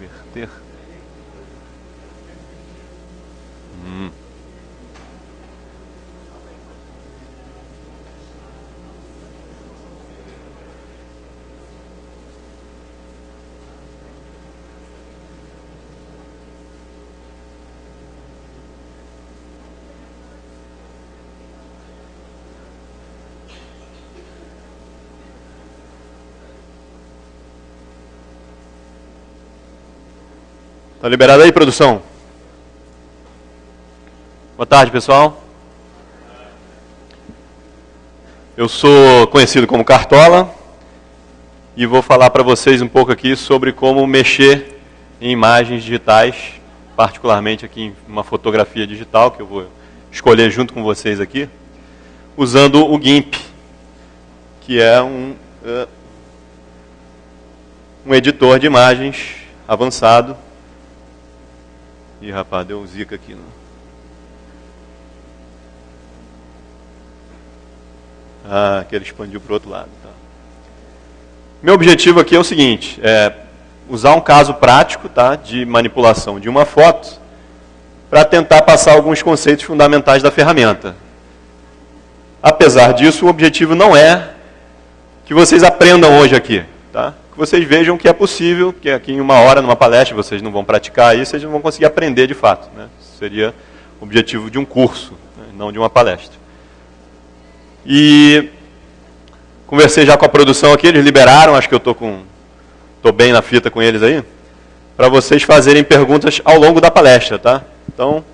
Вихтех. Tá liberado aí, produção? Boa tarde, pessoal. Eu sou conhecido como Cartola e vou falar para vocês um pouco aqui sobre como mexer em imagens digitais, particularmente aqui em uma fotografia digital que eu vou escolher junto com vocês aqui, usando o GIMP, que é um, uh, um editor de imagens avançado Ih, rapaz, deu um zica aqui. Não? Ah, que ele expandiu para o outro lado. Tá. Meu objetivo aqui é o seguinte, é usar um caso prático tá, de manipulação de uma foto para tentar passar alguns conceitos fundamentais da ferramenta. Apesar disso, o objetivo não é que vocês aprendam hoje aqui. Tá? Que vocês vejam que é possível, que aqui em uma hora, numa palestra, vocês não vão praticar isso, vocês não vão conseguir aprender de fato. Né? Seria o objetivo de um curso, né? não de uma palestra. E conversei já com a produção aqui, eles liberaram, acho que eu estou com. Estou bem na fita com eles aí, para vocês fazerem perguntas ao longo da palestra, tá? Então,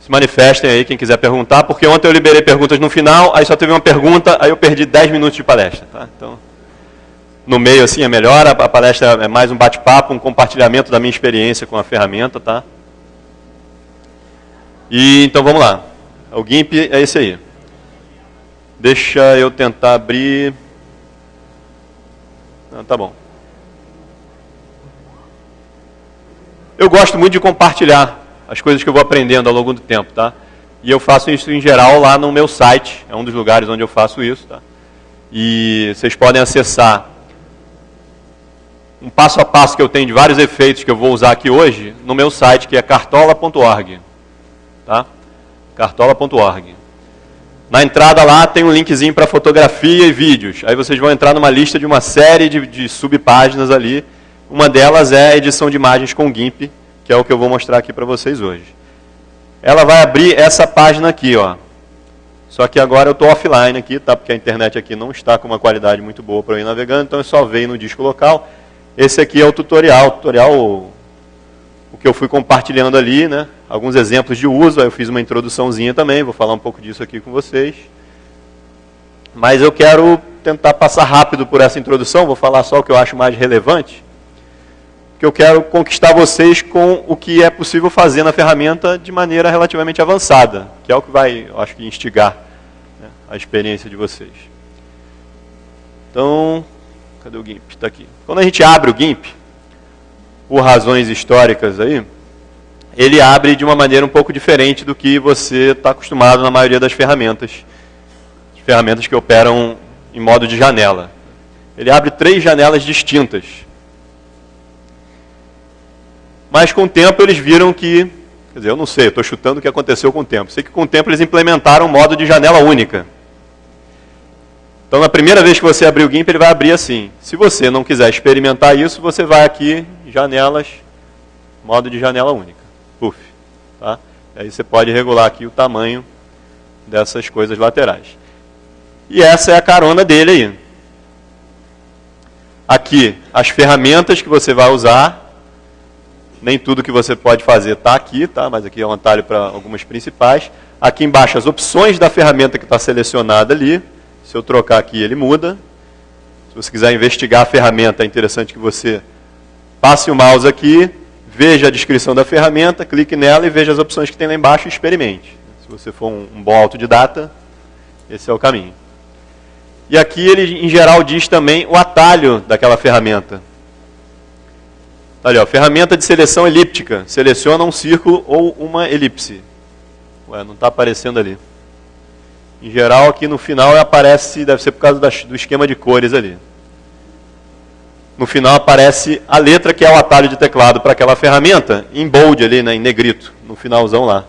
se manifestem aí quem quiser perguntar, porque ontem eu liberei perguntas no final, aí só teve uma pergunta, aí eu perdi 10 minutos de palestra, tá? Então, no meio assim é melhor, a palestra é mais um bate-papo, um compartilhamento da minha experiência com a ferramenta, tá? E então vamos lá. O GIMP é esse aí. Deixa eu tentar abrir. Ah, tá bom. Eu gosto muito de compartilhar as coisas que eu vou aprendendo ao longo do tempo, tá? E eu faço isso em geral lá no meu site, é um dos lugares onde eu faço isso, tá? E vocês podem acessar um passo a passo que eu tenho de vários efeitos que eu vou usar aqui hoje no meu site, que é cartola.org. Tá? cartola.org. Na entrada lá tem um linkzinho para fotografia e vídeos. Aí vocês vão entrar numa lista de uma série de, de subpáginas ali. Uma delas é a edição de imagens com GIMP, que é o que eu vou mostrar aqui para vocês hoje. Ela vai abrir essa página aqui, ó. Só que agora eu estou offline aqui, tá? Porque a internet aqui não está com uma qualidade muito boa para eu ir navegando, então eu só veio no disco local. Esse aqui é o tutorial, o tutorial o que eu fui compartilhando ali, né? Alguns exemplos de uso, eu fiz uma introduçãozinha também, vou falar um pouco disso aqui com vocês. Mas eu quero tentar passar rápido por essa introdução, vou falar só o que eu acho mais relevante. Que eu quero conquistar vocês com o que é possível fazer na ferramenta de maneira relativamente avançada, que é o que vai, acho que, instigar né, a experiência de vocês. Então, Cadê o GIMP? Está aqui. Quando a gente abre o GIMP, por razões históricas aí, ele abre de uma maneira um pouco diferente do que você está acostumado na maioria das ferramentas. Ferramentas que operam em modo de janela. Ele abre três janelas distintas. Mas com o tempo eles viram que, quer dizer, eu não sei, estou chutando o que aconteceu com o tempo. Sei que com o tempo eles implementaram um modo de janela única. Então, na primeira vez que você abrir o GIMP, ele vai abrir assim. Se você não quiser experimentar isso, você vai aqui, janelas, modo de janela única. Puf. Tá? Aí você pode regular aqui o tamanho dessas coisas laterais. E essa é a carona dele aí. Aqui, as ferramentas que você vai usar. Nem tudo que você pode fazer está aqui, tá? mas aqui é um atalho para algumas principais. Aqui embaixo, as opções da ferramenta que está selecionada ali. Se eu trocar aqui, ele muda. Se você quiser investigar a ferramenta, é interessante que você passe o mouse aqui, veja a descrição da ferramenta, clique nela e veja as opções que tem lá embaixo e experimente. Se você for um, um bom autodidata, esse é o caminho. E aqui ele, em geral, diz também o atalho daquela ferramenta. Tá ali, ó, ferramenta de seleção elíptica. Seleciona um círculo ou uma elipse. Ué, não está aparecendo ali. Em geral, aqui no final aparece, deve ser por causa do esquema de cores ali. No final aparece a letra que é o atalho de teclado para aquela ferramenta, em bold ali, né, em negrito, no finalzão lá.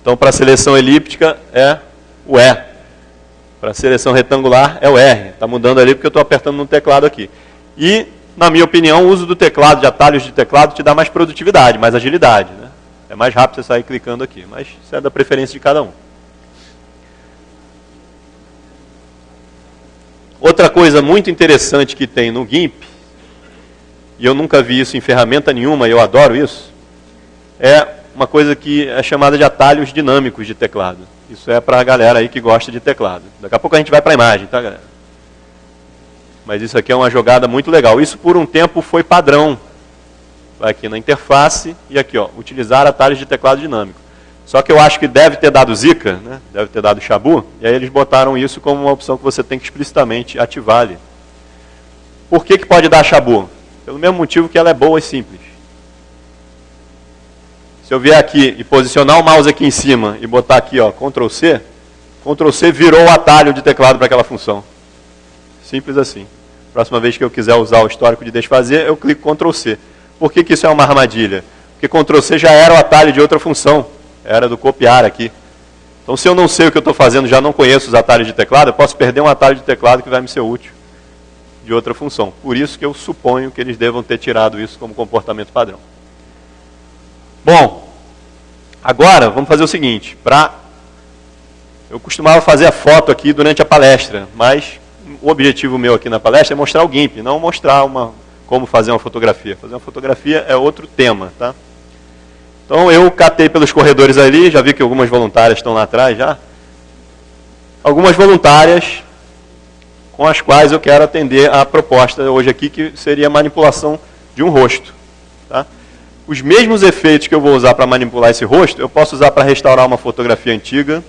Então, para a seleção elíptica é o E. Para a seleção retangular é o R. Está mudando ali porque eu estou apertando no teclado aqui. E, na minha opinião, o uso do teclado, de atalhos de teclado, te dá mais produtividade, mais agilidade. Né? É mais rápido você sair clicando aqui. Mas isso é da preferência de cada um. Outra coisa muito interessante que tem no GIMP, e eu nunca vi isso em ferramenta nenhuma, eu adoro isso, é uma coisa que é chamada de atalhos dinâmicos de teclado. Isso é para a galera aí que gosta de teclado. Daqui a pouco a gente vai para a imagem, tá, galera? Mas isso aqui é uma jogada muito legal. Isso por um tempo foi padrão. Vai aqui na interface e aqui, ó, utilizar atalhos de teclado dinâmico. Só que eu acho que deve ter dado Zika, né? deve ter dado Shabu, e aí eles botaram isso como uma opção que você tem que explicitamente ativar ali. Por que, que pode dar Shabu? Pelo mesmo motivo que ela é boa e simples. Se eu vier aqui e posicionar o mouse aqui em cima e botar aqui, ó, Ctrl C, Ctrl C virou o atalho de teclado para aquela função. Simples assim. Próxima vez que eu quiser usar o histórico de desfazer, eu clico Ctrl C. Por que, que isso é uma armadilha? Porque Ctrl C já era o atalho de outra função era do copiar aqui. Então, se eu não sei o que eu estou fazendo, já não conheço os atalhos de teclado, eu posso perder um atalho de teclado que vai me ser útil de outra função. Por isso que eu suponho que eles devam ter tirado isso como comportamento padrão. Bom, agora vamos fazer o seguinte. Pra... Eu costumava fazer a foto aqui durante a palestra, mas o objetivo meu aqui na palestra é mostrar o GIMP, não mostrar uma, como fazer uma fotografia. Fazer uma fotografia é outro tema, tá? Então eu catei pelos corredores ali, já vi que algumas voluntárias estão lá atrás já. Algumas voluntárias com as quais eu quero atender a proposta hoje aqui, que seria a manipulação de um rosto. Tá? Os mesmos efeitos que eu vou usar para manipular esse rosto, eu posso usar para restaurar uma fotografia antiga.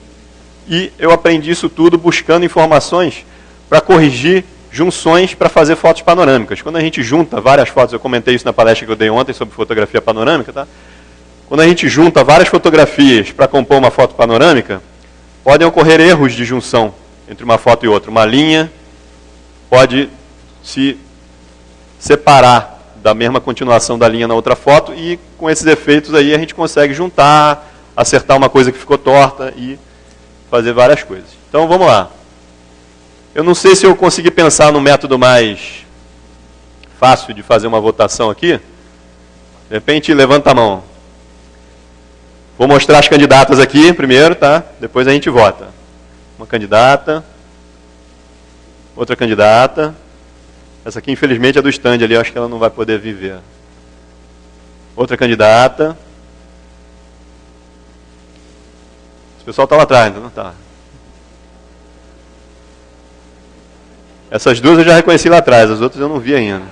E eu aprendi isso tudo buscando informações para corrigir junções para fazer fotos panorâmicas. Quando a gente junta várias fotos, eu comentei isso na palestra que eu dei ontem sobre fotografia panorâmica, tá? Quando a gente junta várias fotografias para compor uma foto panorâmica, podem ocorrer erros de junção entre uma foto e outra. Uma linha pode se separar da mesma continuação da linha na outra foto e com esses efeitos aí a gente consegue juntar, acertar uma coisa que ficou torta e fazer várias coisas. Então vamos lá. Eu não sei se eu consegui pensar no método mais fácil de fazer uma votação aqui. De repente, levanta a mão. Vou mostrar as candidatas aqui primeiro, tá? Depois a gente vota. Uma candidata. Outra candidata. Essa aqui, infelizmente, é do stand ali. Acho que ela não vai poder viver. Outra candidata. Esse pessoal está lá atrás, não está? Essas duas eu já reconheci lá atrás, as outras eu não vi ainda.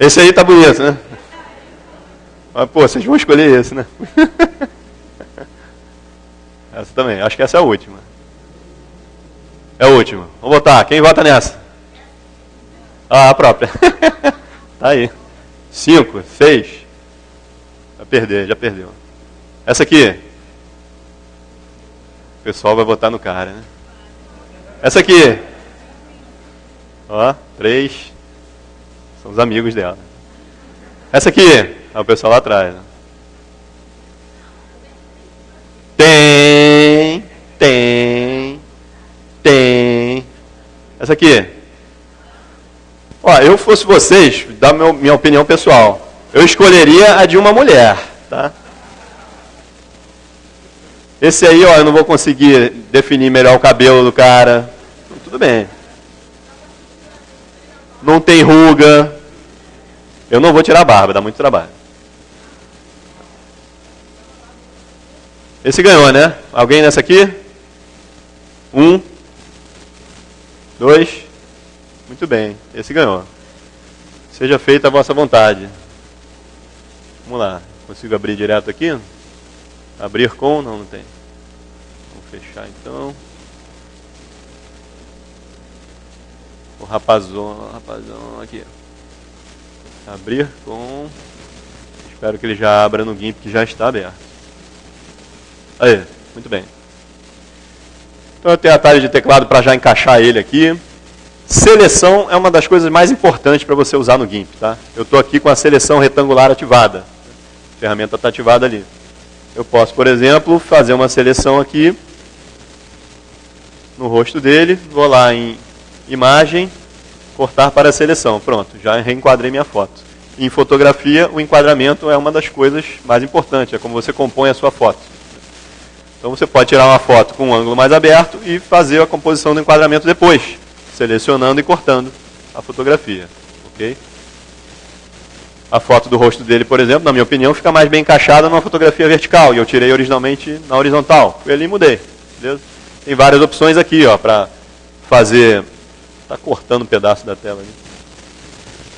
Esse aí tá bonito, né? Mas, pô, vocês vão escolher esse, né? essa também. Acho que essa é a última. É a última. Vamos votar. Quem vota nessa? Ah, a própria. tá aí. Cinco, seis. Vai perder, já perdeu. Essa aqui. O pessoal vai votar no cara, né? Essa aqui. Ó, três. São os amigos dela. Essa aqui. É o pessoal lá atrás. Né? Tem, tem, tem. Essa aqui. Ó, eu fosse vocês, meu, minha opinião pessoal. Eu escolheria a de uma mulher, tá? Esse aí, ó, eu não vou conseguir definir melhor o cabelo do cara. Tudo bem. Não tem ruga. Eu não vou tirar a barba, dá muito trabalho. Esse ganhou, né? Alguém nessa aqui? Um. Dois. Muito bem. Esse ganhou. Seja feita a vossa vontade. Vamos lá. Consigo abrir direto aqui? Abrir com? Não, não tem. Vamos fechar então. O rapazão, rapazão aqui. abrir com. Espero que ele já abra no GIMP que já está aberto. Aí, muito bem. Então eu tenho atalho de teclado para já encaixar ele aqui. Seleção é uma das coisas mais importantes para você usar no GIMP. Tá? Eu estou aqui com a seleção retangular ativada. A ferramenta está ativada ali. Eu posso, por exemplo, fazer uma seleção aqui no rosto dele, vou lá em imagem, cortar para a seleção. Pronto, já reenquadrei minha foto. Em fotografia, o enquadramento é uma das coisas mais importantes, é como você compõe a sua foto. Então você pode tirar uma foto com um ângulo mais aberto e fazer a composição do enquadramento depois, selecionando e cortando a fotografia. ok? A foto do rosto dele, por exemplo, na minha opinião, fica mais bem encaixada numa fotografia vertical. E eu tirei originalmente na horizontal. Fui ali e mudei. Beleza? Tem várias opções aqui, ó, para fazer. Está cortando um pedaço da tela ali.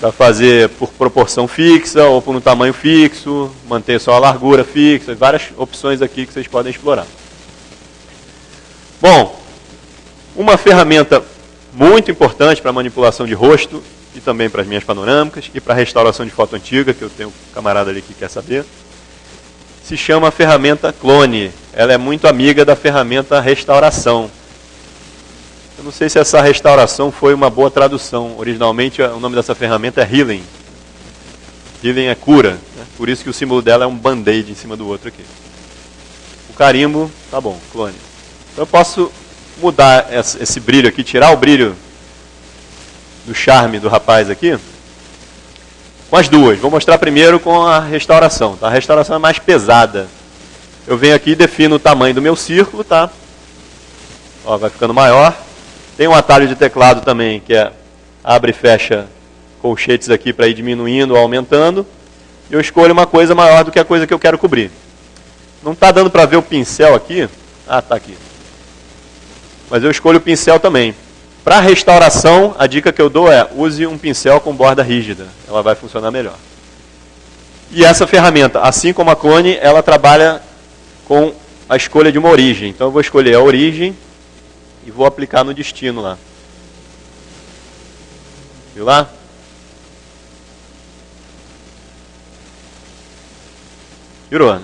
Para fazer por proporção fixa ou por um tamanho fixo, manter só a largura fixa, várias opções aqui que vocês podem explorar. Bom, uma ferramenta muito importante para manipulação de rosto e também para as minhas panorâmicas e para restauração de foto antiga, que eu tenho um camarada ali que quer saber. Se chama ferramenta Clone. Ela é muito amiga da ferramenta restauração. Eu não sei se essa restauração foi uma boa tradução. Originalmente o nome dessa ferramenta é Healing. Healing é cura. Né? Por isso que o símbolo dela é um band-aid em cima do outro aqui. O carimbo, tá bom, clone. Então eu posso mudar esse brilho aqui, tirar o brilho do charme do rapaz aqui, com as duas. Vou mostrar primeiro com a restauração. Tá? A restauração é mais pesada. Eu venho aqui e defino o tamanho do meu círculo, tá? Ó, vai ficando maior. Tem um atalho de teclado também, que é abre e fecha colchetes aqui para ir diminuindo ou aumentando. Eu escolho uma coisa maior do que a coisa que eu quero cobrir. Não está dando para ver o pincel aqui? Ah, está aqui. Mas eu escolho o pincel também. Para restauração, a dica que eu dou é use um pincel com borda rígida. Ela vai funcionar melhor. E essa ferramenta, assim como a clone, ela trabalha com a escolha de uma origem. Então eu vou escolher a origem e vou aplicar no destino lá. Viu lá? Virou, né?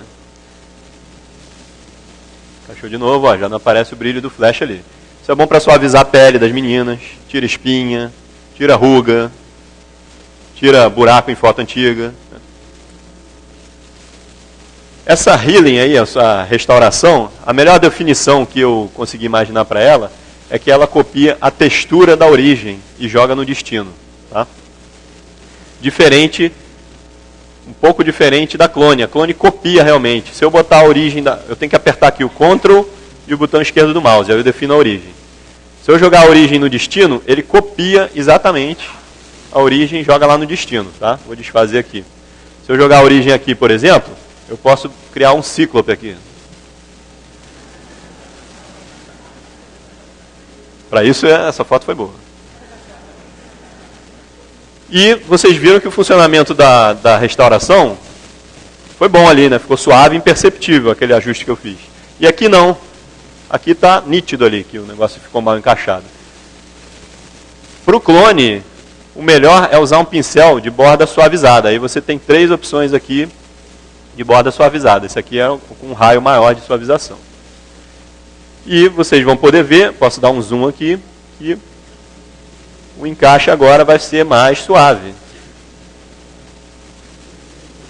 Encaixou de novo, ó, já não aparece o brilho do flash ali. Isso é bom para suavizar a pele das meninas, tira espinha, tira ruga, tira buraco em foto antiga. Essa healing aí, essa restauração, a melhor definição que eu consegui imaginar para ela é que ela copia a textura da origem e joga no destino. Tá? Diferente, um pouco diferente da clone. A clone copia realmente. Se eu botar a origem, da, eu tenho que apertar aqui o Ctrl e o botão esquerdo do mouse, aí eu defino a origem. Se eu jogar a origem no destino, ele copia exatamente a origem e joga lá no destino. Tá? Vou desfazer aqui. Se eu jogar a origem aqui, por exemplo, eu posso criar um cíclope aqui. Para isso, é, essa foto foi boa. E vocês viram que o funcionamento da, da restauração foi bom ali, né? Ficou suave e imperceptível aquele ajuste que eu fiz. E aqui não. Aqui está nítido ali que o negócio ficou mal encaixado. Para o clone, o melhor é usar um pincel de borda suavizada. Aí você tem três opções aqui de borda suavizada. Esse aqui é com um raio maior de suavização. E vocês vão poder ver, posso dar um zoom aqui, que o encaixe agora vai ser mais suave.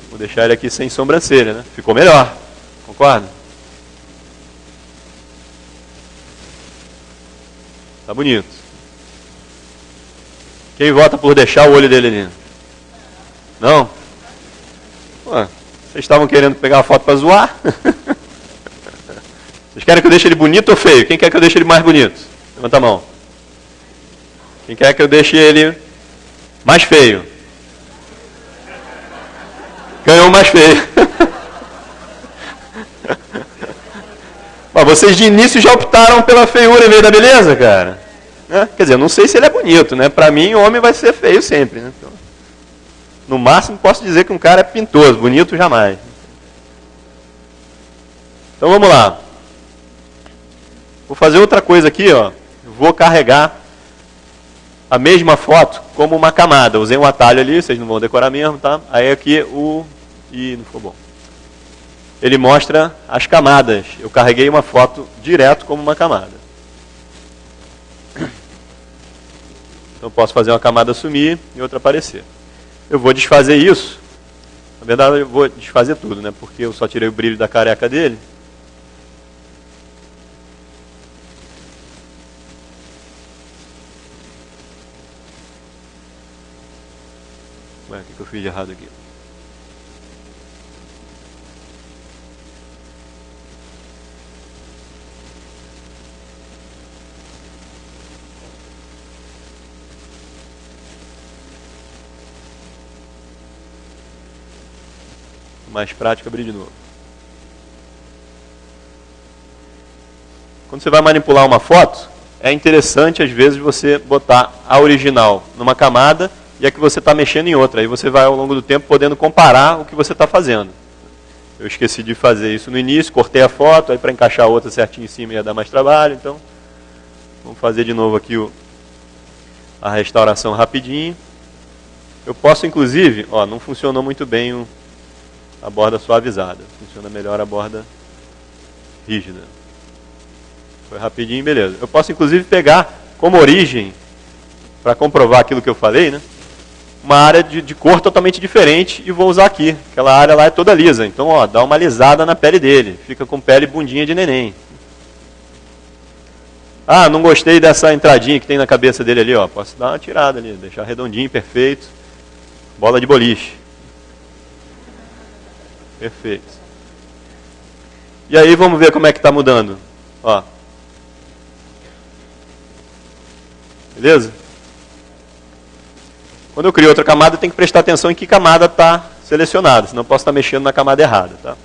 Vou deixar ele aqui sem sobrancelha, né? Ficou melhor, concorda? Tá bonito. Quem vota por deixar o olho dele ali? Não? Ué, vocês estavam querendo pegar a foto para zoar? Vocês querem que eu deixe ele bonito ou feio? Quem quer que eu deixe ele mais bonito? Levanta a mão. Quem quer que eu deixe ele mais feio? Ganhou mais feio. Mas vocês de início já optaram pela feiura em vez da beleza, cara. Né? Quer dizer, eu não sei se ele é bonito, né? Para mim, homem vai ser feio sempre. Né? Então, no máximo, posso dizer que um cara é pintoso, bonito jamais. Então vamos lá. Vou fazer outra coisa aqui, ó. vou carregar a mesma foto como uma camada. Usei um atalho ali, vocês não vão decorar mesmo, tá? Aí aqui o... Ih, não ficou bom. Ele mostra as camadas. Eu carreguei uma foto direto como uma camada. Então posso fazer uma camada sumir e outra aparecer. Eu vou desfazer isso. Na verdade, eu vou desfazer tudo, né? Porque eu só tirei o brilho da careca dele. Ué, o que eu fiz de errado aqui? Mais prático, abrir de novo. Quando você vai manipular uma foto, é interessante às vezes você botar a original numa camada e a que você está mexendo em outra. Aí você vai ao longo do tempo podendo comparar o que você está fazendo. Eu esqueci de fazer isso no início, cortei a foto, aí para encaixar a outra certinho em cima ia dar mais trabalho, então vamos fazer de novo aqui o, a restauração rapidinho. Eu posso inclusive, ó, não funcionou muito bem o, a borda suavizada. Funciona melhor a borda rígida. Foi rapidinho, beleza. Eu posso inclusive pegar como origem, para comprovar aquilo que eu falei, né? uma área de, de, cor totalmente diferente e vou usar aqui. Aquela área lá é toda lisa. Então, ó, dá uma lisada na pele dele. Fica com pele bundinha de neném. Ah, não gostei dessa entradinha que tem na cabeça dele ali. Ó. Posso dar uma tirada ali, deixar redondinho, perfeito. Bola de boliche. Perfeito. E aí vamos ver como é que está mudando. Ó. Beleza? Quando eu crio outra camada, eu tenho que prestar atenção em que camada está selecionada, senão posso estar mexendo na camada errada. Tá?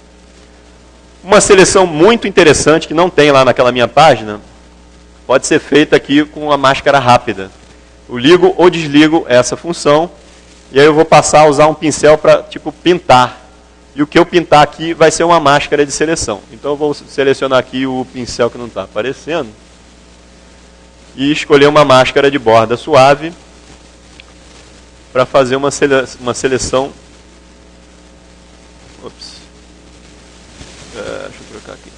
Uma seleção muito interessante que não tem lá naquela minha página, pode ser feita aqui com a máscara rápida. Eu ligo ou desligo essa função, e aí eu vou passar a usar um pincel para tipo pintar e o que eu pintar aqui vai ser uma máscara de seleção. Então eu vou selecionar aqui o pincel que não está aparecendo. E escolher uma máscara de borda suave para fazer uma, sele uma seleção. Ops. É, deixa eu trocar aqui.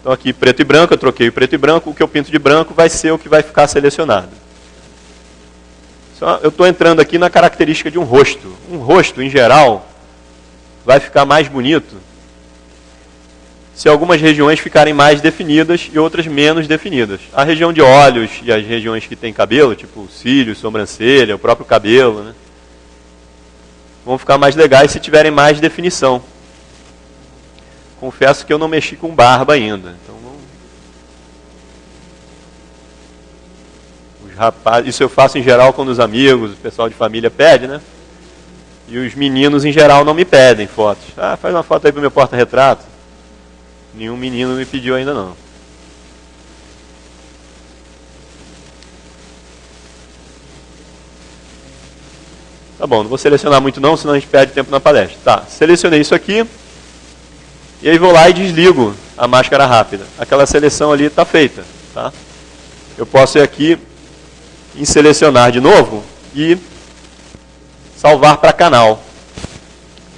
Então aqui preto e branco, eu troquei o preto e branco, o que eu pinto de branco vai ser o que vai ficar selecionado. Só, eu estou entrando aqui na característica de um rosto. Um rosto, em geral, vai ficar mais bonito se algumas regiões ficarem mais definidas e outras menos definidas. A região de olhos e as regiões que têm cabelo, tipo cílios, sobrancelha, o próprio cabelo, né, vão ficar mais legais se tiverem mais definição. Confesso que eu não mexi com barba ainda. Então rapazes, isso eu faço em geral quando os amigos, o pessoal de família pede, né? E os meninos em geral não me pedem fotos. Ah, faz uma foto aí para meu porta-retrato. Nenhum menino me pediu ainda não. Tá bom, não vou selecionar muito não, senão a gente perde tempo na palestra. Tá, selecionei isso aqui. E aí vou lá e desligo a máscara rápida. Aquela seleção ali está feita. Tá? Eu posso ir aqui em selecionar de novo e salvar para canal.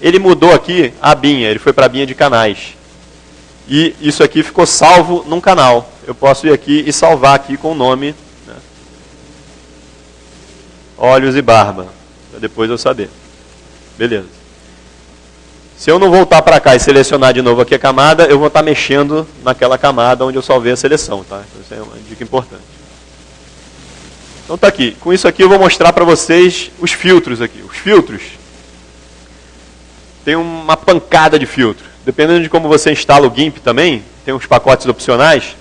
Ele mudou aqui a abinha, ele foi para a abinha de canais. E isso aqui ficou salvo num canal. Eu posso ir aqui e salvar aqui com o nome né? Olhos e Barba, para depois eu saber. Beleza. Se eu não voltar para cá e selecionar de novo aqui a camada, eu vou estar mexendo naquela camada onde eu salvei a seleção. Tá? Então, isso é uma dica importante. Então está aqui. Com isso aqui eu vou mostrar para vocês os filtros aqui. Os filtros tem uma pancada de filtro. Dependendo de como você instala o GIMP também, tem uns pacotes opcionais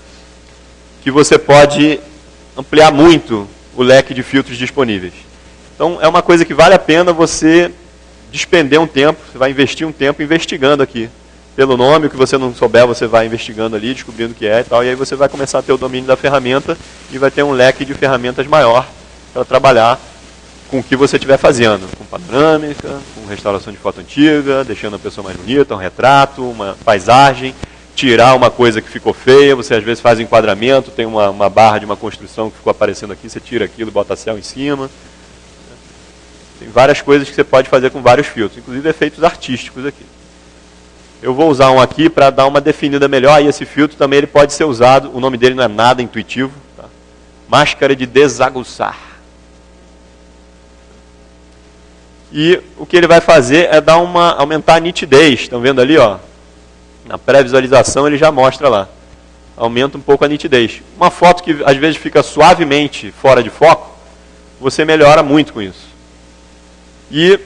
que você pode ampliar muito o leque de filtros disponíveis. Então é uma coisa que vale a pena você despender um tempo, você vai investir um tempo investigando aqui pelo nome, o que você não souber, você vai investigando ali, descobrindo o que é e tal, e aí você vai começar a ter o domínio da ferramenta e vai ter um leque de ferramentas maior para trabalhar com o que você estiver fazendo, com panorâmica, com restauração de foto antiga, deixando a pessoa mais bonita, um retrato, uma paisagem. tirar uma coisa que ficou feia, você às vezes faz enquadramento, tem uma, uma barra de uma construção que ficou aparecendo aqui, você tira aquilo, bota céu em cima. Tem várias coisas que você pode fazer com vários filtros, inclusive efeitos artísticos aqui. Eu vou usar um aqui para dar uma definida melhor, e esse filtro também ele pode ser usado, o nome dele não é nada intuitivo, tá? máscara de desaguçar. E o que ele vai fazer é dar uma, aumentar a nitidez, estão vendo ali, ó, na pré-visualização ele já mostra lá. Aumenta um pouco a nitidez. Uma foto que às vezes fica suavemente fora de foco, você melhora muito com isso. E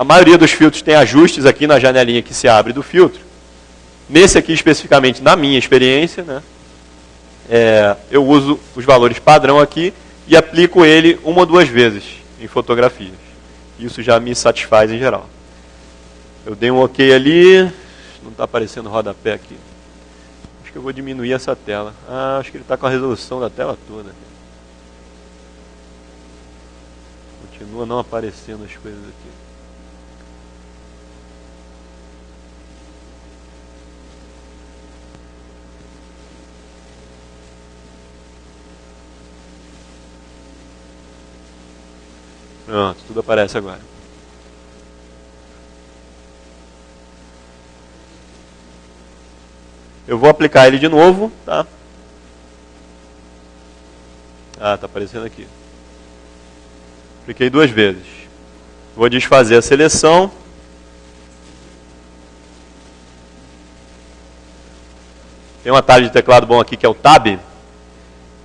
a maioria dos filtros tem ajustes aqui na janelinha que se abre do filtro. Nesse aqui especificamente, na minha experiência, né, é, eu uso os valores padrão aqui e aplico ele uma ou duas vezes em fotografias. Isso já me satisfaz em geral. Eu dei um ok ali, não está aparecendo rodapé aqui. Acho que eu vou diminuir essa tela. Ah, acho que ele está com a resolução da tela toda. Continua não aparecendo as coisas aqui. Pronto, tudo aparece agora. Eu vou aplicar ele de novo, tá? Ah, tá aparecendo aqui. Apliquei duas vezes. Vou desfazer a seleção. Tem um atalho de teclado bom aqui que é o Tab,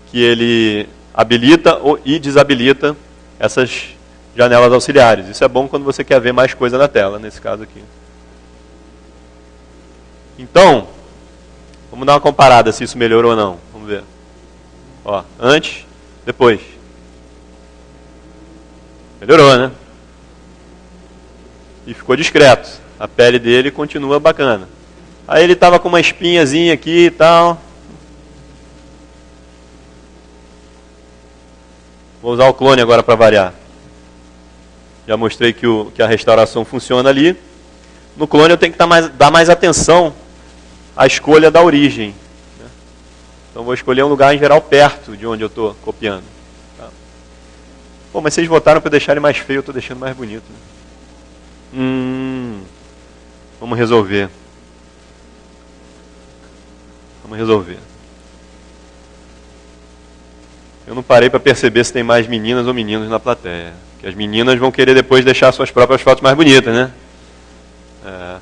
que ele habilita e desabilita essas janelas auxiliares. Isso é bom quando você quer ver mais coisa na tela, nesse caso aqui. Então, Vamos dar uma comparada se isso melhorou ou não. Vamos ver. Ó, antes, depois. Melhorou, né? E ficou discreto. A pele dele continua bacana. Aí ele estava com uma espinhazinha aqui e tal. Vou usar o clone agora para variar. Já mostrei que, o, que a restauração funciona ali. No clone eu tenho que dar mais, dar mais atenção a escolha da origem. Né? Então vou escolher um lugar em geral perto de onde eu estou copiando. Tá? Pô, mas vocês votaram para deixar ele mais feio, eu estou deixando mais bonito. Né? Hum, vamos resolver. Vamos resolver. Eu não parei para perceber se tem mais meninas ou meninos na plateia. As meninas vão querer depois deixar suas próprias fotos mais bonitas, né? É.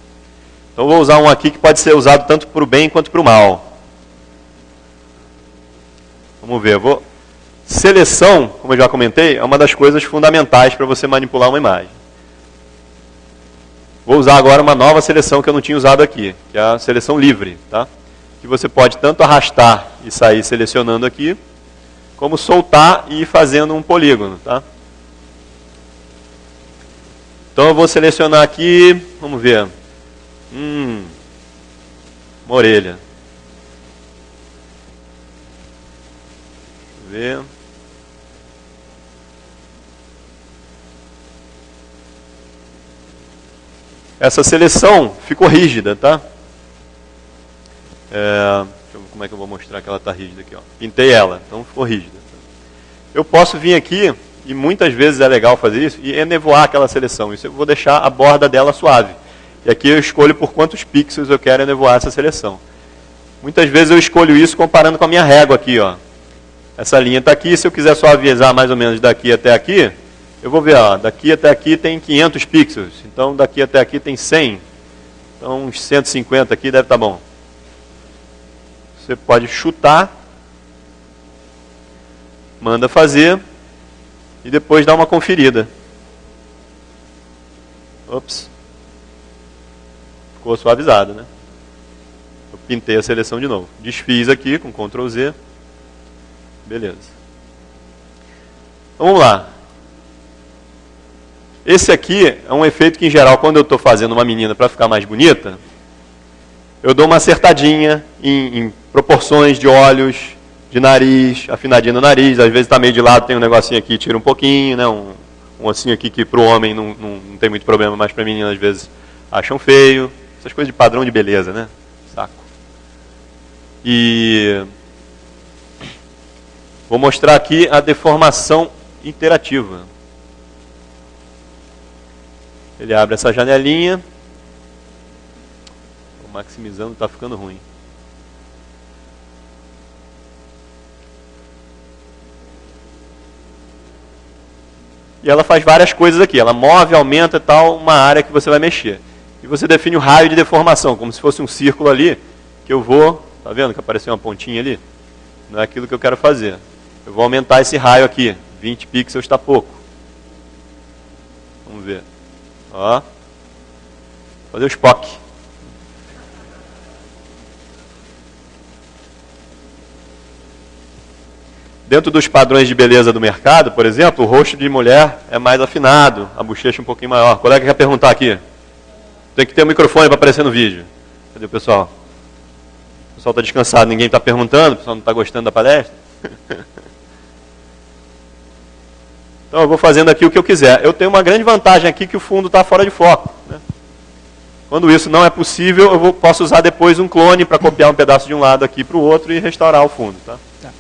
Então vou usar um aqui que pode ser usado tanto para o bem quanto para o mal. Vamos ver. Vou... Seleção, como eu já comentei, é uma das coisas fundamentais para você manipular uma imagem. Vou usar agora uma nova seleção que eu não tinha usado aqui, que é a seleção livre. Tá? Que você pode tanto arrastar e sair selecionando aqui, como soltar e ir fazendo um polígono. Tá? Então eu vou selecionar aqui, vamos ver, Hum, uma orelha. Deixa eu ver. Essa seleção ficou rígida, tá? É, deixa eu ver como é que eu vou mostrar que ela está rígida aqui. Ó. Pintei ela, então ficou rígida. Eu posso vir aqui, e muitas vezes é legal fazer isso, e enevoar aquela seleção. Isso eu vou deixar a borda dela suave. E aqui eu escolho por quantos pixels eu quero enevoar essa seleção. Muitas vezes eu escolho isso comparando com a minha régua aqui. Ó. Essa linha está aqui, se eu quiser só avisar mais ou menos daqui até aqui, eu vou ver, ó, daqui até aqui tem 500 pixels, então daqui até aqui tem 100, então uns 150 aqui deve estar tá bom. Você pode chutar, manda fazer e depois dá uma conferida. Ops ficou suavizado, né? Eu pintei a seleção de novo. Desfiz aqui com Ctrl Z. Beleza. Vamos lá. Esse aqui é um efeito que, em geral, quando eu estou fazendo uma menina para ficar mais bonita, eu dou uma acertadinha em, em, proporções de olhos, de nariz, afinadinha no nariz. Às vezes está meio de lado, tem um negocinho aqui, tira um pouquinho, né? um, um ossinho aqui que para o homem não, não, não tem muito problema, mas para menina às vezes acham feio. Essas coisas de padrão de beleza, né? Saco. E vou mostrar aqui a deformação interativa. Ele abre essa janelinha. Maximizando, está ficando ruim. E ela faz várias coisas aqui. Ela move, aumenta e tal, uma área que você vai mexer. E você define o raio de deformação, como se fosse um círculo ali, que eu vou. Tá vendo que apareceu uma pontinha ali? Não é aquilo que eu quero fazer. Eu vou aumentar esse raio aqui. 20 pixels está pouco. Vamos ver. Ó. Fazer o Spock. Dentro dos padrões de beleza do mercado, por exemplo, o rosto de mulher é mais afinado, a bochecha um pouquinho maior. O colega quer perguntar aqui. Tem que ter um microfone para aparecer no vídeo. Cadê o pessoal? O pessoal está descansado, ninguém está perguntando, o pessoal não está gostando da palestra. então eu vou fazendo aqui o que eu quiser. Eu tenho uma grande vantagem aqui que o fundo está fora de foco. Né? Quando isso não é possível, eu vou, posso usar depois um clone para copiar um pedaço de um lado aqui para o outro e restaurar o fundo. Tá? Tá.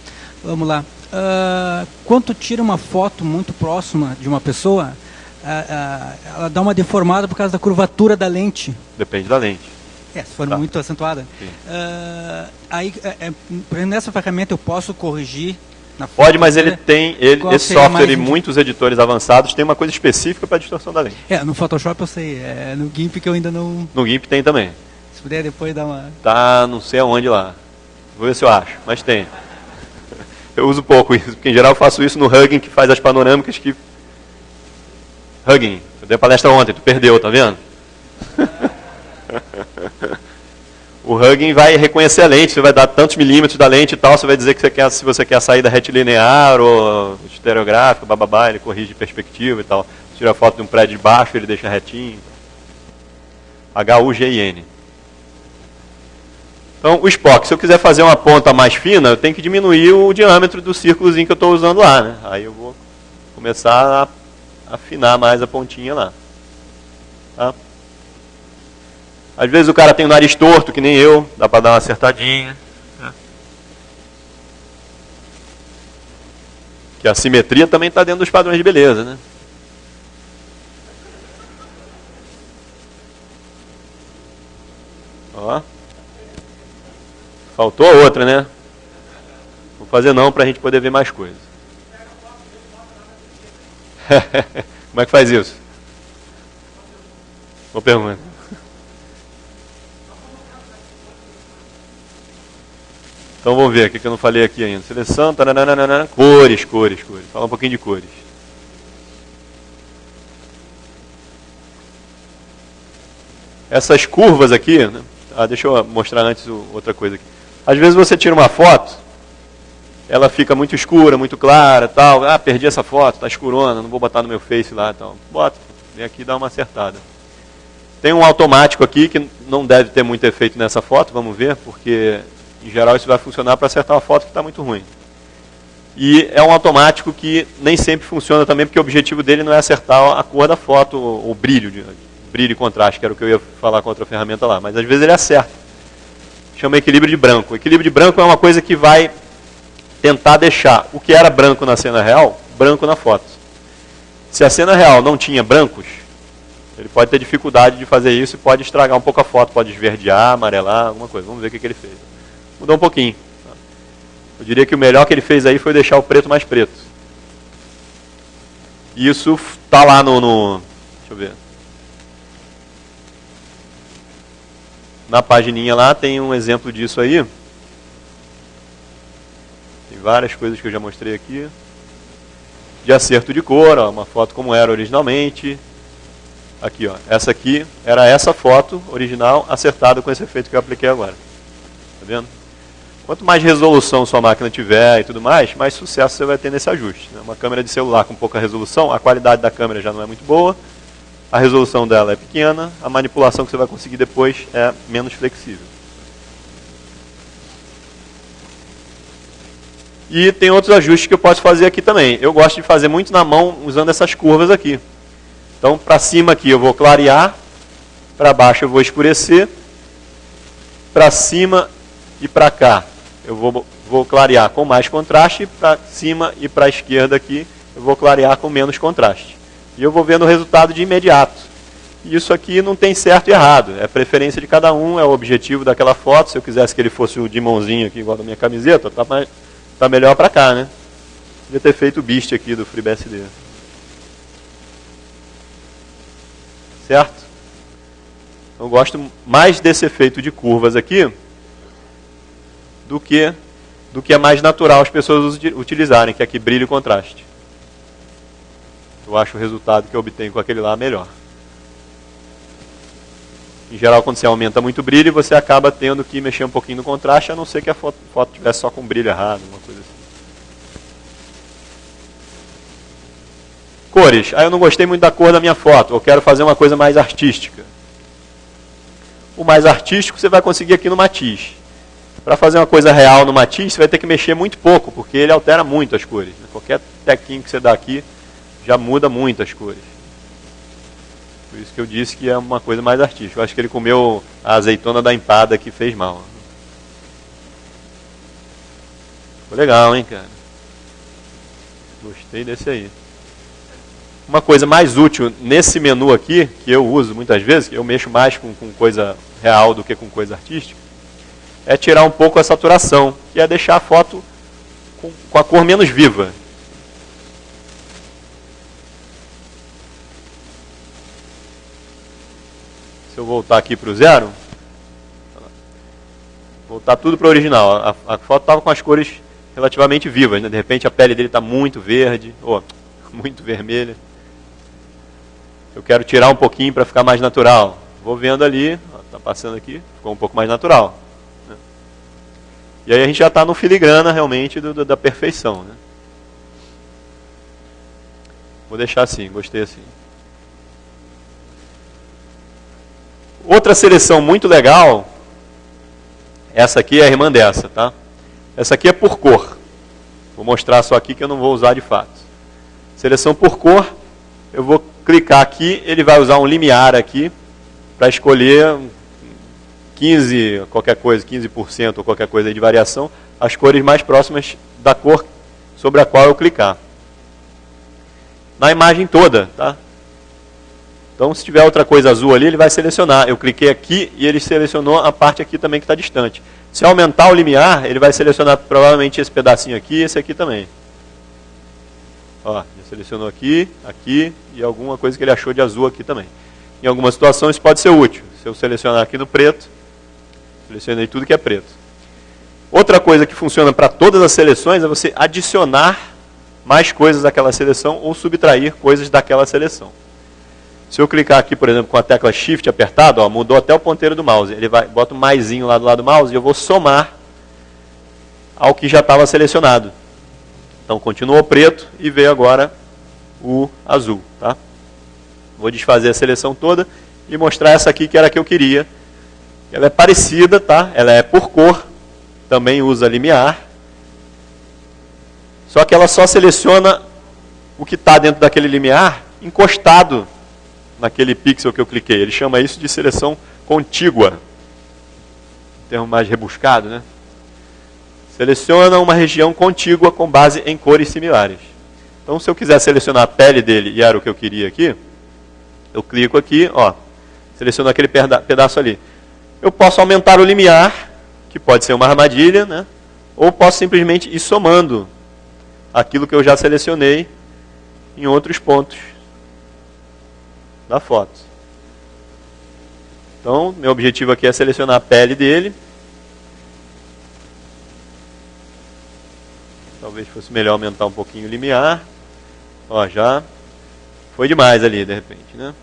Vamos lá. Uh, quando tira uma foto muito próxima de uma pessoa, uh, uh, ela dá uma deformada por causa da curvatura da lente. Depende da lente. É, se for tá. muito acentuada. aí, é, é, nessa ferramenta eu posso corrigir na foto, Pode, mas ele né? tem, ele, esse software e muitos editores avançados tem uma coisa específica para distorção da lente. É, no Photoshop eu sei, é no GIMP que eu ainda não... No GIMP tem também. Se puder depois dar uma... Tá, não sei aonde lá. Vou ver se eu acho, mas tem. Eu uso pouco isso, porque em geral eu faço isso no Hugging, que faz as panorâmicas que. Hugging, eu dei a palestra ontem, tu perdeu, tá vendo? o Hugging vai reconhecer a lente, você vai dar tantos milímetros da lente e tal, você vai dizer que você quer, se você quer a saída retilinear ou estereográfica, bababá, ele corrige perspectiva e tal. Tira a foto de um prédio de baixo, ele deixa retinho. H-U-G-I-N. Então, o Spock, se eu quiser fazer uma ponta mais fina, eu tenho que diminuir o diâmetro do círculozinho que eu estou usando lá. Né? Aí eu vou começar a afinar mais a pontinha lá. Tá? Às vezes o cara tem o nariz torto, que nem eu, dá para dar uma acertadinha. Né? Que a simetria também está dentro dos padrões de beleza, né? Ó. Faltou outra, né? Vou fazer não para a gente poder ver mais coisas. Como é que faz isso? Boa pergunta. Então vamos ver o que eu não falei aqui ainda. Seleção, taranana, cores, cores, cores. Fala um pouquinho de cores. Essas curvas aqui, né? ah, deixa eu mostrar antes outra coisa aqui. Às vezes você tira uma foto, ela fica muito escura, muito clara, tal. Ah, perdi essa foto, tá escurona, não vou botar no meu Face lá, tal. Bota, vem aqui e dá uma acertada. Tem um automático aqui que não deve ter muito efeito nessa foto, vamos ver, porque em geral isso vai funcionar para acertar uma foto que está muito ruim. E é um automático que nem sempre funciona também, porque o objetivo dele não é acertar a cor da foto, o brilho, brilho e contraste, que era o que eu ia falar com outra ferramenta lá. Mas às vezes ele acerta chama equilíbrio de branco. O equilíbrio de branco é uma coisa que vai tentar deixar o que era branco na cena real, branco na foto. Se a cena real não tinha brancos, ele pode ter dificuldade de fazer isso e pode estragar um pouco a foto, pode esverdear, amarelar, alguma coisa. Vamos ver o que, que ele fez. Mudou um pouquinho. Eu diria que o melhor que ele fez aí foi deixar o preto mais preto. Isso está lá no, no. Deixa eu ver. Na pagininha lá tem um exemplo disso aí. Tem várias coisas que eu já mostrei aqui. De acerto de cor, ó, uma foto como era originalmente. Aqui, ó. Essa aqui era essa foto original acertada com esse efeito que eu apliquei agora. Tá vendo? Quanto mais resolução sua máquina tiver e tudo mais, mais sucesso você vai ter nesse ajuste. Né? Uma câmera de celular com pouca resolução, a qualidade da câmera já não é muito boa, a resolução dela é pequena, a manipulação que você vai conseguir depois é menos flexível. E tem outros ajustes que eu posso fazer aqui também. Eu gosto de fazer muito na mão usando essas curvas aqui. Então, para cima aqui eu vou clarear, para baixo eu vou escurecer, para cima e para cá eu vou, vou clarear com mais contraste, para cima e para a esquerda aqui, eu vou clarear com menos contraste. E eu vou vendo o resultado de imediato. E isso aqui não tem certo e errado, é preferência de cada um, é o objetivo daquela foto. Se eu quisesse que ele fosse o Dimonzinho aqui, igual da minha camiseta, tá, mais, tá melhor para cá, né? Podia ter feito o Beast aqui do FreeBSD. Certo? Eu gosto mais desse efeito de curvas aqui do que do que é mais natural as pessoas utilizarem, que é aqui brilho e contraste. Eu acho o resultado que eu obtenho com aquele lá melhor. Em geral, quando você aumenta muito brilho, você acaba tendo que mexer um pouquinho no contraste, a não ser que a foto, foto tivesse só com brilho errado, uma coisa assim. Cores. Ah, eu não gostei muito da cor da minha foto, eu quero fazer uma coisa mais artística. O mais artístico você vai conseguir aqui no Matiz. Para fazer uma coisa real no Matiz, você vai ter que mexer muito pouco, porque ele altera muito as cores. Qualquer tequinho que você dá aqui já muda muito as cores. Por isso que eu disse que é uma coisa mais artística. Eu acho que ele comeu a azeitona da empada que fez mal. Ficou legal, hein, cara? Gostei desse aí. Uma coisa mais útil nesse menu aqui, que eu uso muitas vezes, que eu mexo mais com, com coisa real do que com coisa artística, é tirar um pouco a saturação, que é deixar a foto com, com a cor menos viva. Eu voltar aqui para o zero, voltar tudo para o original. A, a foto estava com as cores relativamente vivas, né? de repente a pele dele está muito verde, ou muito vermelha. Eu quero tirar um pouquinho para ficar mais natural. Vou vendo ali, está passando aqui, ficou um pouco mais natural. E aí a gente já está no filigrana realmente do, do, da perfeição. Né? Vou deixar assim, gostei assim. Outra seleção muito legal, essa aqui é a irmã dessa, tá? Essa aqui é por cor. Vou mostrar só aqui que eu não vou usar de fato. Seleção por cor, eu vou clicar aqui, ele vai usar um limiar aqui para escolher 15, qualquer coisa, 15% ou qualquer coisa de variação, as cores mais próximas da cor sobre a qual eu clicar. Na imagem toda, tá? Então, se tiver outra coisa azul ali, ele vai selecionar. Eu cliquei aqui e ele selecionou a parte aqui também que está distante. Se aumentar o limiar, ele vai selecionar provavelmente esse pedacinho aqui e esse aqui também. Ó, ele selecionou aqui, aqui e alguma coisa que ele achou de azul aqui também. Em algumas situações pode ser útil. Se eu selecionar aqui no preto, Selecionei tudo que é preto. Outra coisa que funciona para todas as seleções é você adicionar mais coisas daquela seleção ou subtrair coisas daquela seleção. Se eu clicar aqui, por exemplo, com a tecla Shift apertado, ó, mudou até o ponteiro do mouse. Ele vai, bota um maisinho lá do lado do mouse e eu vou somar ao que já estava selecionado. Então continuou preto e veio agora o azul. Tá? Vou desfazer a seleção toda e mostrar essa aqui que era a que eu queria ela é parecida, tá? Ela é por cor, também usa limiar. Só que ela só seleciona o que está dentro daquele limiar encostado naquele pixel que eu cliquei. Ele chama isso de seleção contígua. Termo mais rebuscado, né? Seleciona uma região contígua com base em cores similares. Então, se eu quiser selecionar a pele dele, e era o que eu queria aqui, eu clico aqui, ó, seleciono aquele pedaço ali. Eu posso aumentar o limiar, que pode ser uma armadilha, né? ou posso simplesmente ir somando aquilo que eu já selecionei em outros pontos da foto. Então, meu objetivo aqui é selecionar a pele dele. Talvez fosse melhor aumentar um pouquinho o limiar. Ó, já foi demais ali, de repente, né?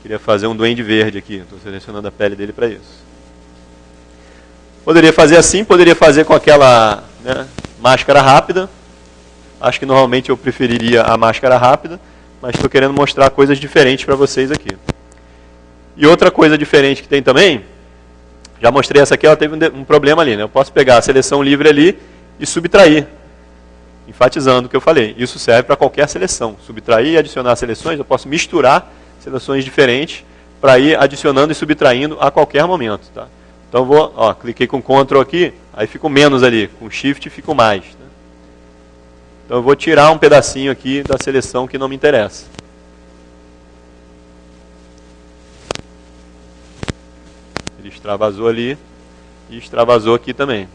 Queria fazer um duende verde aqui. Estou selecionando a pele dele para isso. Poderia fazer assim, poderia fazer com aquela né, máscara rápida. Acho que normalmente eu preferiria a máscara rápida, mas estou querendo mostrar coisas diferentes para vocês aqui. E outra coisa diferente que tem também, já mostrei essa aqui, ela teve um, um problema ali. Né? Eu posso pegar a seleção livre ali e subtrair, enfatizando o que eu falei. Isso serve para qualquer seleção. Subtrair e adicionar seleções, eu posso misturar seleções diferentes para ir adicionando e subtraindo a qualquer momento. Tá? Então vou, ó, cliquei com Ctrl aqui, aí fico menos ali, com Shift fico mais. Né? Então eu vou tirar um pedacinho aqui da seleção que não me interessa. Ele extravasou ali e extravasou aqui também.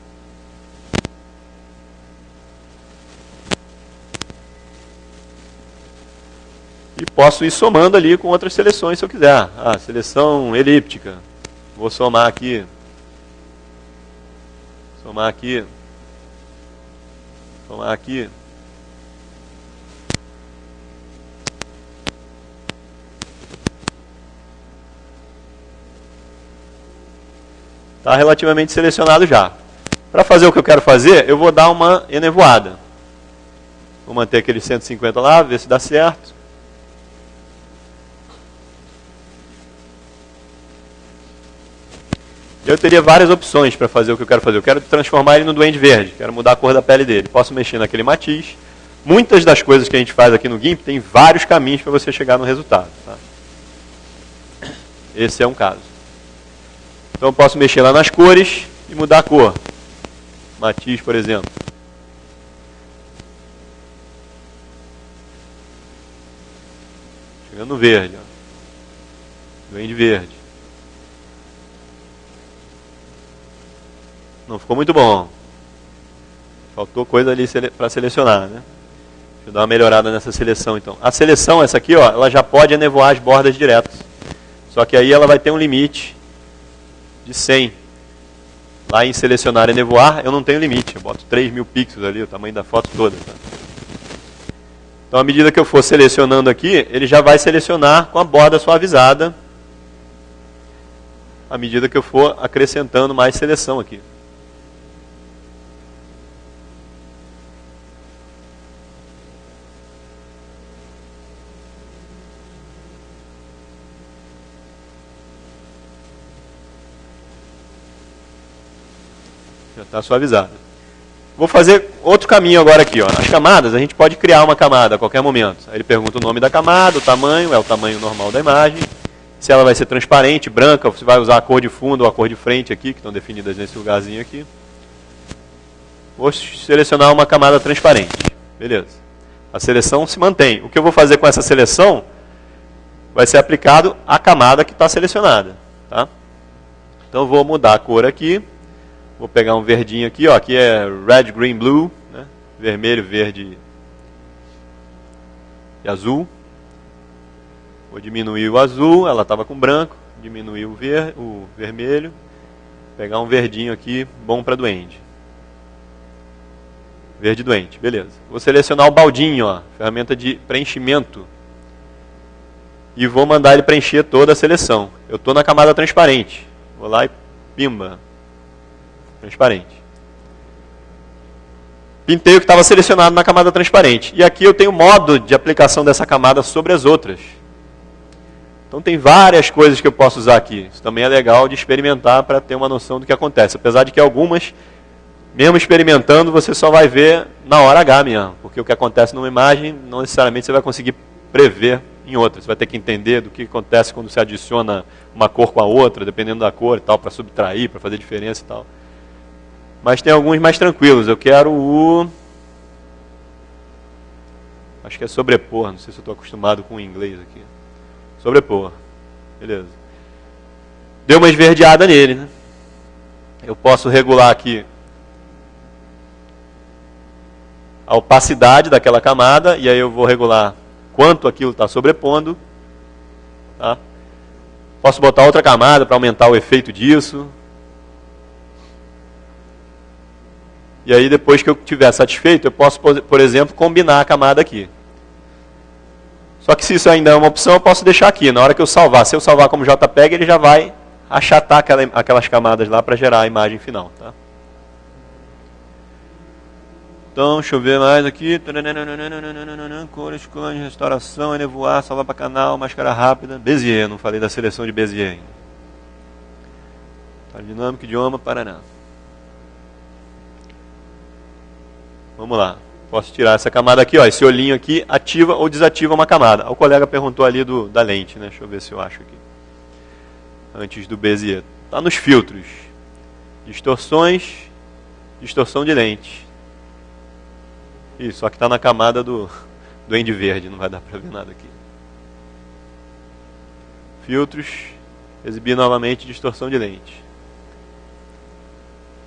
E posso ir somando ali com outras seleções se eu quiser. Ah, seleção elíptica. Vou somar aqui. Somar aqui. Somar aqui. Está relativamente selecionado já. Para fazer o que eu quero fazer, eu vou dar uma enevoada. Vou manter aquele 150 lá, ver se dá certo. Eu teria várias opções para fazer o que eu quero fazer. Eu quero transformar ele no duende verde, quero mudar a cor da pele dele. Posso mexer naquele matiz. Muitas das coisas que a gente faz aqui no GIMP tem vários caminhos para você chegar no resultado. Tá? Esse é um caso. Então eu posso mexer lá nas cores e mudar a cor. Matiz, por exemplo. Chegando no verde. Ó. Duende verde. Não ficou muito bom. Faltou coisa ali para selecionar, né? Deixa eu dar uma melhorada nessa seleção então. A seleção, essa aqui, ó, ela já pode enevoar as bordas diretas. Só que aí ela vai ter um limite de 100. Lá em selecionar e nevoar, eu não tenho limite. Eu boto 3 mil pixels ali, o tamanho da foto toda. Tá? Então, à medida que eu for selecionando aqui, ele já vai selecionar com a borda suavizada. À medida que eu for acrescentando mais seleção aqui. Está suavizado. Vou fazer outro caminho agora aqui. Ó. As camadas, a gente pode criar uma camada a qualquer momento. Aí ele pergunta o nome da camada, o tamanho, é o tamanho normal da imagem. Se ela vai ser transparente, branca, você vai usar a cor de fundo ou a cor de frente aqui, que estão definidas nesse lugarzinho aqui. Vou selecionar uma camada transparente. Beleza. A seleção se mantém. O que eu vou fazer com essa seleção vai ser aplicado à camada que está selecionada. Tá? Então vou mudar a cor aqui. Vou pegar um verdinho aqui, ó, aqui é red, green, blue, né? vermelho, verde e azul. Vou diminuir o azul, ela estava com branco, diminuir o, ver, o vermelho, pegar um verdinho aqui, bom para doente. Verde doente, beleza. Vou selecionar o baldinho, ó, ferramenta de preenchimento. E vou mandar ele preencher toda a seleção. Eu estou na camada transparente. Vou lá e pimba, transparente. Pintei o que estava selecionado na camada transparente. E aqui eu tenho modo de aplicação dessa camada sobre as outras. Então tem várias coisas que eu posso usar aqui. Isso também é legal de experimentar para ter uma noção do que acontece. Apesar de que algumas, mesmo experimentando, você só vai ver na hora H mesmo. Porque o que acontece numa imagem, não necessariamente você vai conseguir prever em outra. Você vai ter que entender do que acontece quando você adiciona uma cor com a outra, dependendo da cor e tal, para subtrair, para fazer diferença e tal. Mas tem alguns mais tranquilos. Eu quero o. Acho que é sobrepor. Não sei se eu estou acostumado com o inglês aqui. Sobrepor. Beleza. Deu uma esverdeada nele. Né? Eu posso regular aqui a opacidade daquela camada. E aí eu vou regular quanto aquilo está sobrepondo. Tá? Posso botar outra camada para aumentar o efeito disso. E aí, depois que eu estiver satisfeito, eu posso, por exemplo, combinar a camada aqui. Só que se isso ainda é uma opção, eu posso deixar aqui. Na hora que eu salvar, se eu salvar como JPEG, ele já vai achatar aquela, aquelas camadas lá para gerar a imagem final. Tá? Então, deixa eu ver mais aqui. Cores, clãs, restauração, enevoar, salvar para canal, máscara rápida. Bezier, não falei da seleção de Bezier ainda. Dinâmico, idioma, Paraná. Vamos lá. Posso tirar essa camada aqui, ó, esse olhinho aqui, ativa ou desativa uma camada. O colega perguntou ali do, da lente, né? Deixa eu ver se eu acho aqui. antes do Bezier? Está nos filtros. Distorções, distorção de lente. Isso, só que está na camada do, do End verde, não vai dar para ver nada aqui. Filtros, exibir novamente distorção de lente.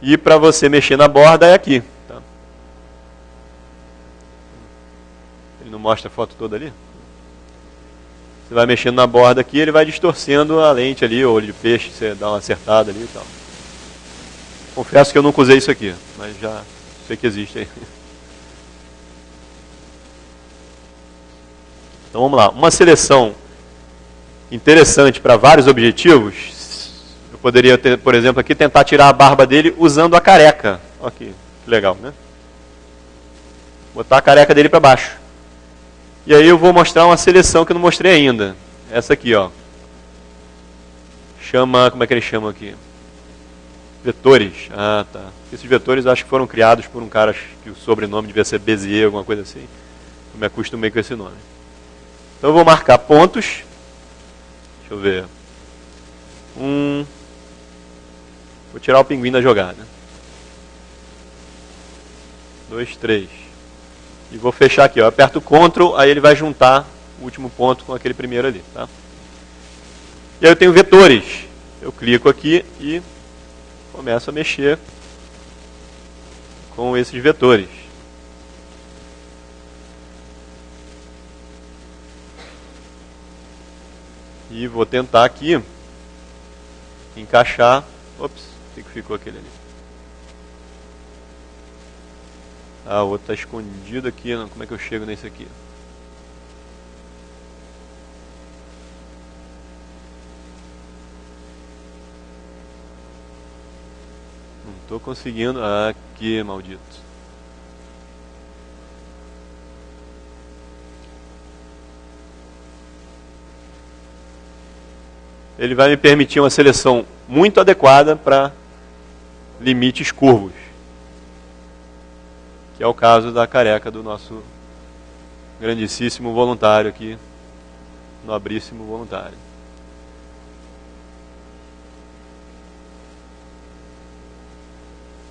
E para você mexer na borda é aqui. Tá? Ele não mostra a foto toda ali? Você vai mexendo na borda aqui, ele vai distorcendo a lente ali, o olho de peixe, você dá uma acertada ali e tal. Confesso que eu nunca usei isso aqui, mas já sei que existe aí. Então vamos lá. Uma seleção interessante para vários objetivos. Eu poderia, ter, por exemplo, aqui tentar tirar a barba dele usando a careca. Aqui, que legal, né? Botar a careca dele para baixo. E aí eu vou mostrar uma seleção que eu não mostrei ainda. Essa aqui, ó. Chama, como é que ele chama aqui? Vetores. Ah, tá. Esses vetores acho que foram criados por um cara que o sobrenome devia ser Bezier, alguma coisa assim. Eu me acostumei com esse nome. Então eu vou marcar pontos. Deixa eu ver. Um. Vou tirar o pinguim da jogada. Dois, três. E vou fechar aqui. Eu aperto Ctrl, aí ele vai juntar o último ponto com aquele primeiro ali. Tá? E aí eu tenho vetores. Eu clico aqui e começo a mexer com esses vetores. E vou tentar aqui encaixar. Ops, o que ficou aquele ali? Ah, o outro está escondido aqui. Não. Como é que eu chego nesse aqui? Não estou conseguindo. Ah, aqui, maldito. ele vai me permitir uma seleção muito adequada para limites curvos. Que é o caso da careca do nosso grandíssimo voluntário aqui, nobríssimo voluntário.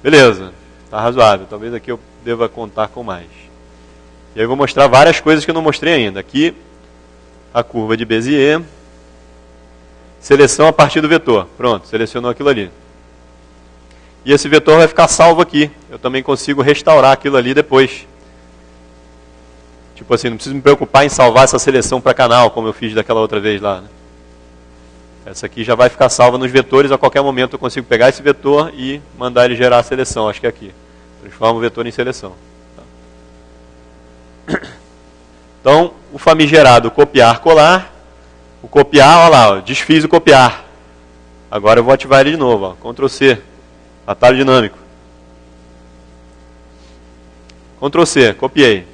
Beleza, está razoável. Talvez aqui eu deva contar com mais. E aí eu vou mostrar várias coisas que eu não mostrei ainda. Aqui, a curva de Bézier Seleção a partir do vetor. Pronto, selecionou aquilo ali. E esse vetor vai ficar salvo aqui. Eu também consigo restaurar aquilo ali depois. Tipo assim, não preciso me preocupar em salvar essa seleção para canal, como eu fiz daquela outra vez lá. Né? Essa aqui já vai ficar salva nos vetores. A qualquer momento eu consigo pegar esse vetor e mandar ele gerar a seleção. Acho que é aqui. Transforma o vetor em seleção. Tá? Então, o famigerado copiar, colar o copiar, olha lá, desfiz o copiar. Agora eu vou ativar ele de novo, ó, Ctrl C, atalho dinâmico. Ctrl C, copiei.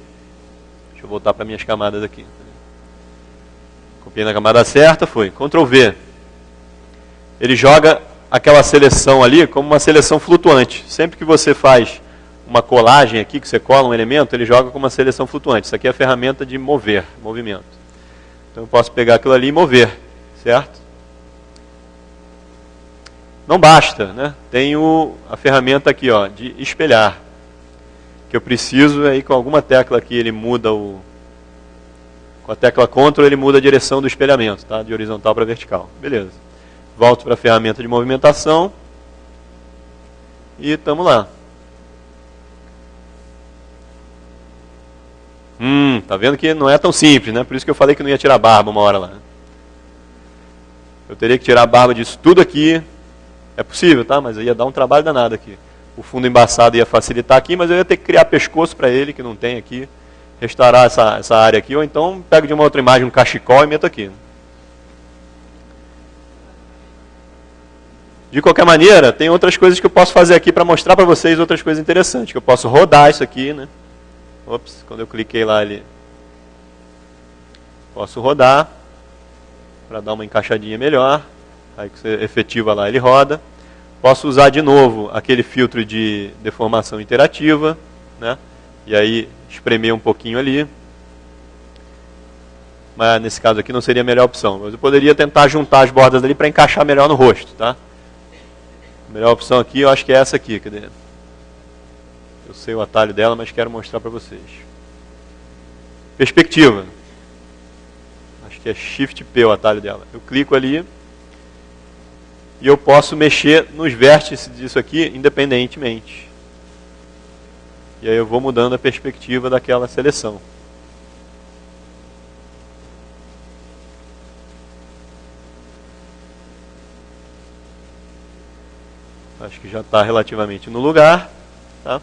Deixa eu voltar para minhas camadas aqui. Copiei na camada certa, foi. Ctrl V. Ele joga aquela seleção ali como uma seleção flutuante. Sempre que você faz uma colagem aqui, que você cola um elemento, ele joga como uma seleção flutuante. Isso aqui é a ferramenta de mover, movimento. Então eu posso pegar aquilo ali e mover, certo? Não basta, né? Tenho a ferramenta aqui, ó, de espelhar. Que eu preciso aí com alguma tecla aqui ele muda o com a tecla Ctrl ele muda a direção do espelhamento, tá? De horizontal para vertical. Beleza. Volto para a ferramenta de movimentação. E estamos lá. Hum, tá vendo que não é tão simples, né? Por isso que eu falei que não ia tirar barba uma hora lá. Eu teria que tirar a barba disso tudo aqui. É possível, tá? Mas ia dar um trabalho danado aqui. O fundo embaçado ia facilitar aqui, mas eu ia ter que criar pescoço para ele, que não tem aqui. Restaurar essa, essa área aqui, ou então pego de uma outra imagem um cachecol e meto aqui. De qualquer maneira, tem outras coisas que eu posso fazer aqui para mostrar para vocês outras coisas interessantes. Que eu posso rodar isso aqui, né? Ops, quando eu cliquei lá ele posso rodar para dar uma encaixadinha melhor. Aí que você efetiva lá ele roda. Posso usar de novo aquele filtro de deformação interativa, né? E aí espremer um pouquinho ali. mas nesse caso aqui não seria a melhor opção. Mas eu poderia tentar juntar as bordas ali para encaixar melhor no rosto, tá? A melhor opção aqui, eu acho que é essa aqui. Cadê? Eu sei o atalho dela, mas quero mostrar para vocês. Perspectiva. Acho que é Shift P o atalho dela. Eu clico ali e eu posso mexer nos vértices disso aqui independentemente. E aí eu vou mudando a perspectiva daquela seleção. Acho que já está relativamente no lugar. Tá?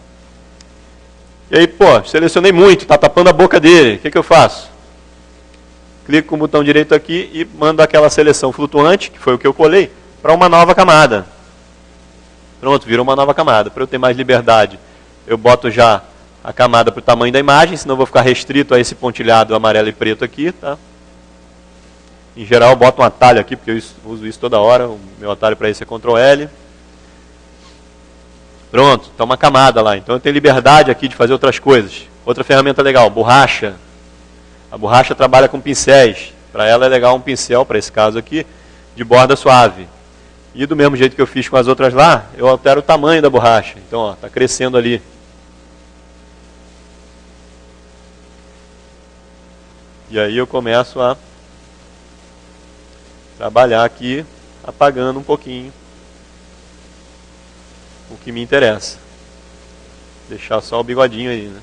E aí, pô, selecionei muito, está tapando a boca dele. O que, que eu faço? Clico com o botão direito aqui e mando aquela seleção flutuante, que foi o que eu colei, para uma nova camada. Pronto, virou uma nova camada. Para eu ter mais liberdade, eu boto já a camada para o tamanho da imagem, senão eu vou ficar restrito a esse pontilhado amarelo e preto aqui. Tá? Em geral, eu boto um atalho aqui, porque eu uso isso toda hora. O meu atalho para isso é Ctrl L. Pronto, está uma camada lá. Então eu tenho liberdade aqui de fazer outras coisas. Outra ferramenta legal, borracha. A borracha trabalha com pincéis. Para ela é legal um pincel, para esse caso aqui, de borda suave. E do mesmo jeito que eu fiz com as outras lá, eu altero o tamanho da borracha. Então, está crescendo ali. E aí eu começo a trabalhar aqui, apagando um pouquinho o que me interessa. Deixar só o bigodinho aí, né?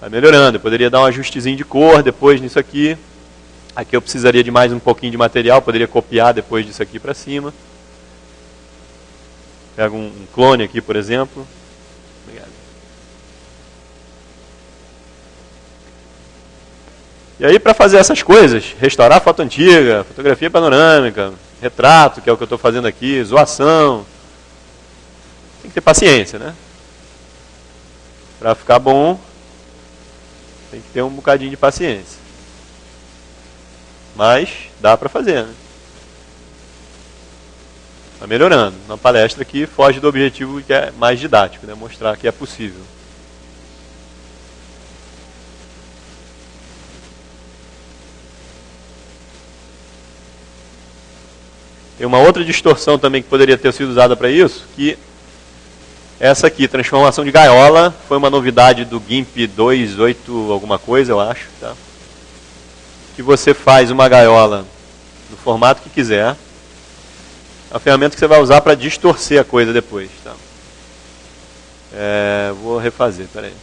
Vai melhorando. Eu poderia dar um ajustezinho de cor depois nisso aqui. Aqui eu precisaria de mais um pouquinho de material. Poderia copiar depois disso aqui para cima. Pego um clone aqui, por exemplo. E aí, para fazer essas coisas, restaurar foto antiga, fotografia panorâmica, retrato, que é o que eu estou fazendo aqui, zoação, tem que ter paciência, né? Para ficar bom, tem que ter um bocadinho de paciência. Mas dá para fazer, né? Está melhorando. Na palestra aqui foge do objetivo que é mais didático, né? mostrar que é possível. Tem uma outra distorção também que poderia ter sido usada para isso, que essa aqui, transformação de gaiola, foi uma novidade do GIMP 2.8 alguma coisa, eu acho. Tá? Que você faz uma gaiola no formato que quiser. É uma ferramenta que você vai usar para distorcer a coisa depois. Tá? É, vou refazer, peraí.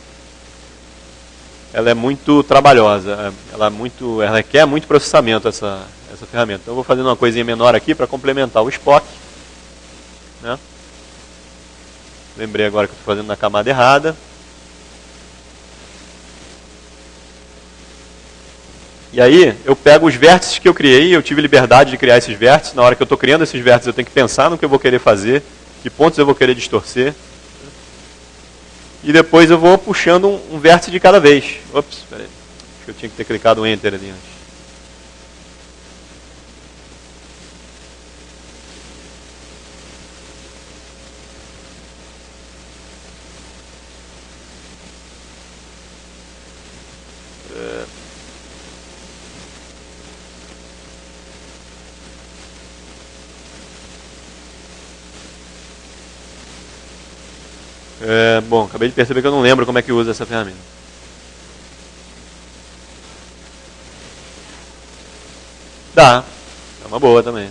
Ela é muito trabalhosa, ela, é muito, ela requer muito processamento, essa, essa ferramenta. Então eu vou fazendo uma coisinha menor aqui para complementar o Spock. Né? Lembrei agora que estou fazendo na camada errada. E aí eu pego os vértices que eu criei, eu tive liberdade de criar esses vértices. Na hora que eu estou criando esses vértices, eu tenho que pensar no que eu vou querer fazer, que pontos eu vou querer distorcer. E depois eu vou puxando um, um vértice de cada vez. Ops, peraí. Acho que eu tinha que ter clicado Enter ali antes. É, bom, acabei de perceber que eu não lembro como é que usa essa ferramenta. Dá, é uma boa também.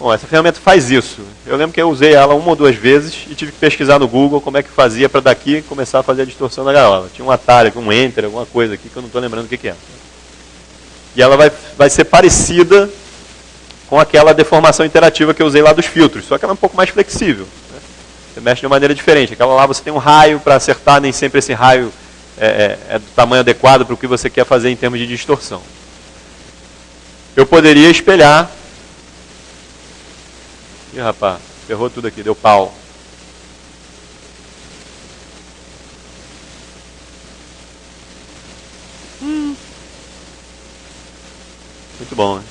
Bom, essa ferramenta faz isso. Eu lembro que eu usei ela uma ou duas vezes e tive que pesquisar no Google como é que fazia para daqui começar a fazer a distorção da gaiola. Tinha um atalho, um enter, alguma coisa aqui que eu não estou lembrando o que, que é. E ela vai, vai ser parecida com aquela deformação interativa que eu usei lá dos filtros, só que ela é um pouco mais flexível. Você mexe de uma maneira diferente. Aquela lá você tem um raio para acertar, nem sempre esse raio é, é, é do tamanho adequado para o que você quer fazer em termos de distorção. Eu poderia espelhar. Ih, rapaz, ferrou tudo aqui, deu pau. Hum. Muito bom, né?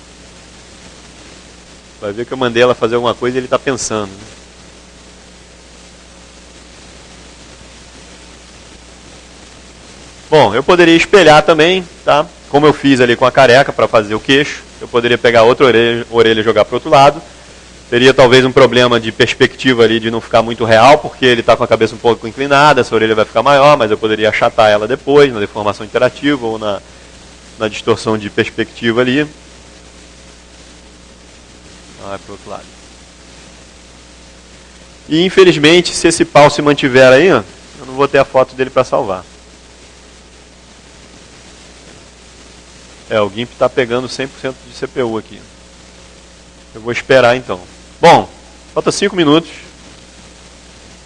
Vai ver que eu mandei ela fazer alguma coisa e ele está pensando. Né? Bom, eu poderia espelhar também, tá? Como eu fiz ali com a careca para fazer o queixo, eu poderia pegar outra orelha, e jogar para outro lado. Teria talvez um problema de perspectiva ali de não ficar muito real, porque ele está com a cabeça um pouco inclinada, essa orelha vai ficar maior, mas eu poderia achatar ela depois, na deformação interativa ou na, na distorção de perspectiva ali. Ah, para o outro lado. E infelizmente, se esse pau se mantiver aí, eu não vou ter a foto dele para salvar. É, o GIMP está pegando 100% de CPU aqui. Eu vou esperar então. Bom, falta 5 minutos.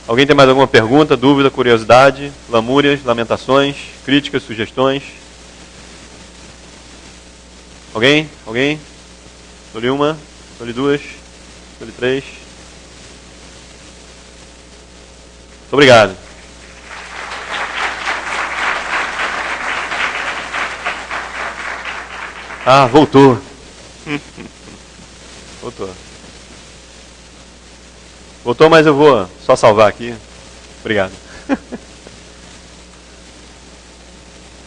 Alguém tem mais alguma pergunta, dúvida, curiosidade, lamúrias, lamentações, críticas, sugestões? Alguém? Alguém? Dou-lhe uma, dou-lhe duas, dou-lhe três. Muito obrigado. Ah, voltou. voltou. Voltou, mas eu vou só salvar aqui. Obrigado.